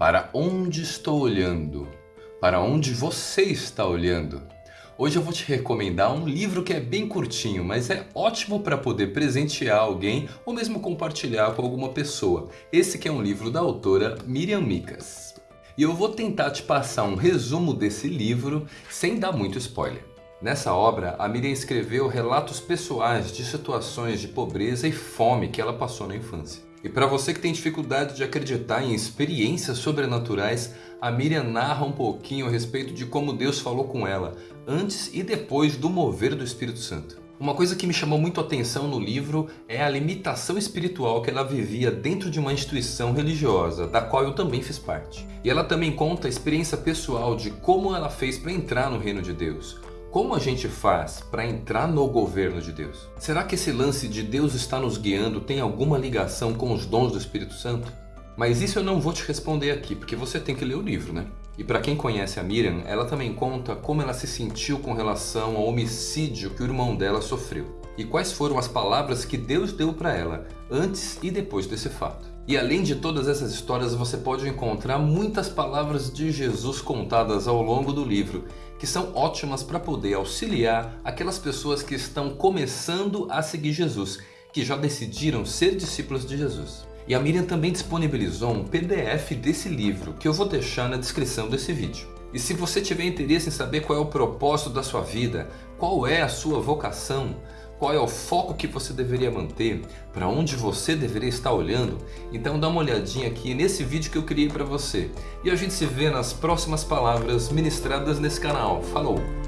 Para onde estou olhando? Para onde você está olhando? Hoje eu vou te recomendar um livro que é bem curtinho, mas é ótimo para poder presentear alguém ou mesmo compartilhar com alguma pessoa. Esse que é um livro da autora Miriam Micas. E eu vou tentar te passar um resumo desse livro sem dar muito spoiler. Nessa obra, a Miriam escreveu relatos pessoais de situações de pobreza e fome que ela passou na infância. E para você que tem dificuldade de acreditar em experiências sobrenaturais, a Miriam narra um pouquinho a respeito de como Deus falou com ela, antes e depois do mover do Espírito Santo. Uma coisa que me chamou muito a atenção no livro é a limitação espiritual que ela vivia dentro de uma instituição religiosa, da qual eu também fiz parte. E ela também conta a experiência pessoal de como ela fez para entrar no reino de Deus, como a gente faz para entrar no governo de Deus? Será que esse lance de Deus está nos guiando tem alguma ligação com os dons do Espírito Santo? Mas isso eu não vou te responder aqui, porque você tem que ler o livro, né? E para quem conhece a Miriam, ela também conta como ela se sentiu com relação ao homicídio que o irmão dela sofreu. E quais foram as palavras que Deus deu para ela antes e depois desse fato. E além de todas essas histórias, você pode encontrar muitas palavras de Jesus contadas ao longo do livro, que são ótimas para poder auxiliar aquelas pessoas que estão começando a seguir Jesus, que já decidiram ser discípulos de Jesus. E a Miriam também disponibilizou um PDF desse livro, que eu vou deixar na descrição desse vídeo. E se você tiver interesse em saber qual é o propósito da sua vida, qual é a sua vocação, qual é o foco que você deveria manter, para onde você deveria estar olhando, então dá uma olhadinha aqui nesse vídeo que eu criei para você. E a gente se vê nas próximas palavras ministradas nesse canal. Falou!